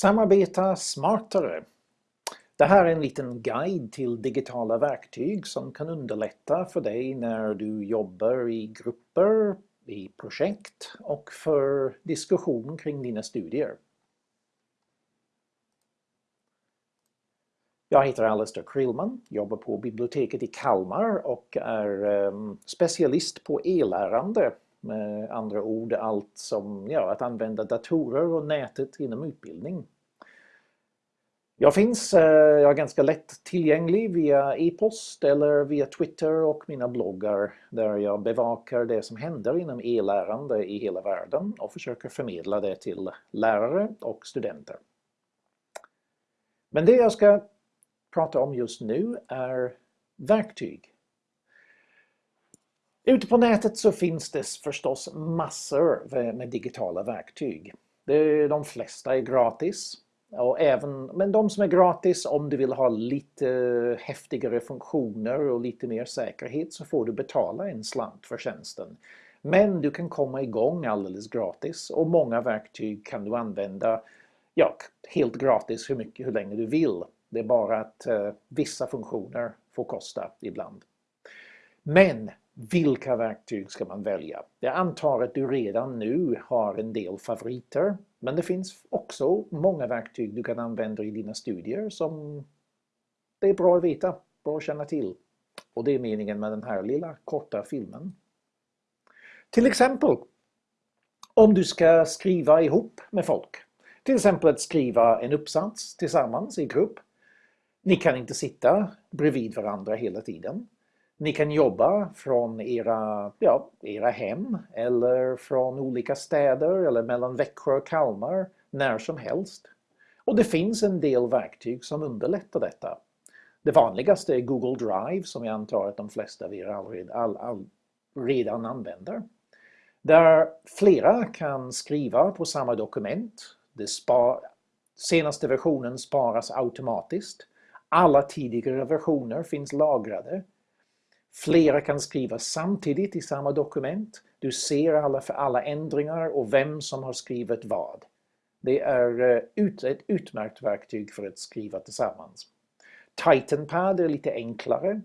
Samarbeta smartare. Det här är en liten guide till digitala verktyg som kan underlätta för dig när du jobbar i grupper, i projekt och för diskussion kring dina studier. Jag heter Alistair Krillman, jobbar på biblioteket i Kalmar och är ehm, specialist på e-lärande. Med andra ord allt som ja, att använda datorer och nätet inom utbildning. Jag finns, eh, jag är ganska lätt tillgänglig via e-post eller via Twitter och mina bloggar där jag bevakar det som händer inom e-lärande i hela världen och försöker förmedla det till lärare och studenter. Men det jag ska prata om just nu är verktyg. Ute på nätet så finns det förstås massor med digitala verktyg. De flesta är gratis. Och även, men de som är gratis, om du vill ha lite häftigare funktioner och lite mer säkerhet så får du betala en slant för tjänsten. Men du kan komma igång alldeles gratis och många verktyg kan du använda ja, helt gratis hur mycket, hur länge du vill. Det är bara att eh, vissa funktioner får kosta ibland. Men vilka verktyg ska man välja? Jag antar att du redan nu har en del favoriter men det finns också många verktyg du kan använda i dina studier som det är bra att veta, bra att känna till. Och det är meningen med den här lilla korta filmen. Till exempel om du ska skriva ihop med folk. Till exempel att skriva en uppsats tillsammans i grupp. Ni kan inte sitta bredvid varandra hela tiden. Ni kan jobba från era, ja, era hem eller från olika städer eller mellan Växjö och Kalmar när som helst. Och det finns en del verktyg som underlättar detta. Det vanligaste är Google Drive som jag antar att de flesta av er all, all, all, redan använder. Där flera kan skriva på samma dokument. Det spar, senaste versionen sparas automatiskt. Alla tidigare versioner finns lagrade Flera kan skriva samtidigt i samma dokument. Du ser alla, för alla ändringar och vem som har skrivit vad. Det är eh, ut, ett utmärkt verktyg för att skriva tillsammans. Titanpad är lite enklare.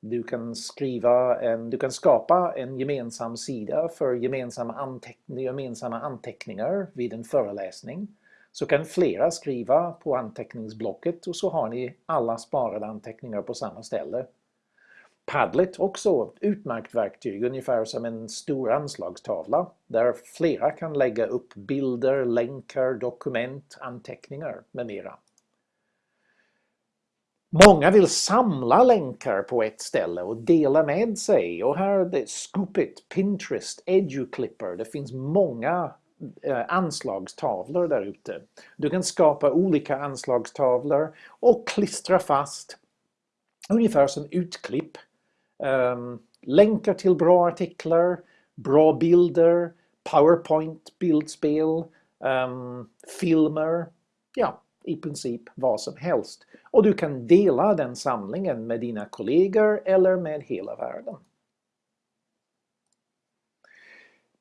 du, kan skriva en, du kan skapa en gemensam sida för gemensamma, anteckning, gemensamma anteckningar vid en föreläsning. Så kan flera skriva på anteckningsblocket och så har ni alla sparade anteckningar på samma ställe. Padlet också ett utmärkt verktyg, ungefär som en stor anslagstavla där flera kan lägga upp bilder, länkar, dokument, anteckningar med mera. Många vill samla länkar på ett ställe och dela med sig och här är det Scoopit, Pinterest, Educlipper, det finns många eh, anslagstavlor där ute. Du kan skapa olika anslagstavlor och klistra fast ungefär som utklipp Ehm, länkar till bra artiklar, bra bilder, powerpoint bildspel, um, filmer, ja, i princip vad som helst. Och du kan dela den samlingen med dina kollegor eller med hela världen.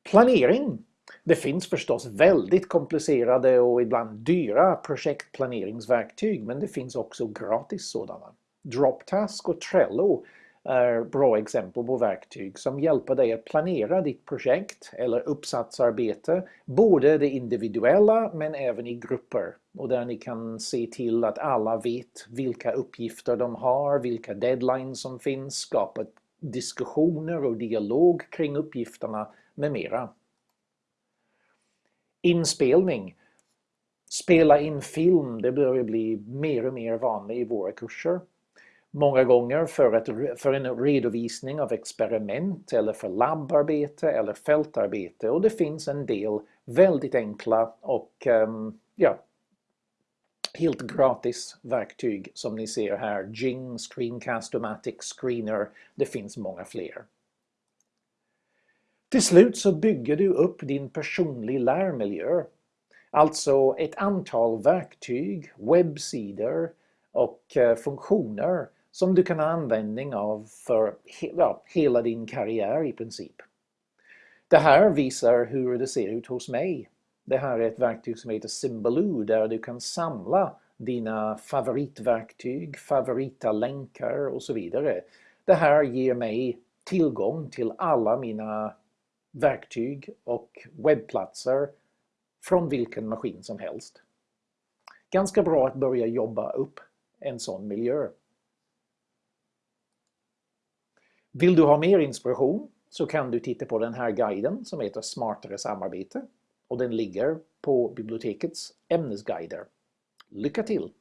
Planering. Det finns förstås väldigt komplicerade och ibland dyra projektplaneringsverktyg men det finns också gratis sådana. Droptask och Trello är bra exempel på verktyg som hjälper dig att planera ditt projekt eller uppsatsarbete, både det individuella men även i grupper. Och där ni kan se till att alla vet vilka uppgifter de har, vilka deadlines som finns, skapa diskussioner och dialog kring uppgifterna med mera. Inspelning. Spela in film, det börjar bli mer och mer vanligt i våra kurser många gånger för, ett, för en redovisning av experiment eller för labbarbete eller fältarbete och det finns en del väldigt enkla och um, ja, helt gratis verktyg som ni ser här. Jing, Screencast-O-Matic, Screener, det finns många fler. Till slut så bygger du upp din personlig lärmiljö. Alltså ett antal verktyg, webbsidor och eh, funktioner som du kan ha användning av för ja, hela din karriär i princip. Det här visar hur det ser ut hos mig. Det här är ett verktyg som heter Symbaloo där du kan samla dina favoritverktyg, favorita länkar och så vidare. Det här ger mig tillgång till alla mina verktyg och webbplatser från vilken maskin som helst. Ganska bra att börja jobba upp en sån miljö. Vill du ha mer inspiration så kan du titta på den här guiden som heter Smartare samarbete och den ligger på bibliotekets ämnesguider. Lycka till!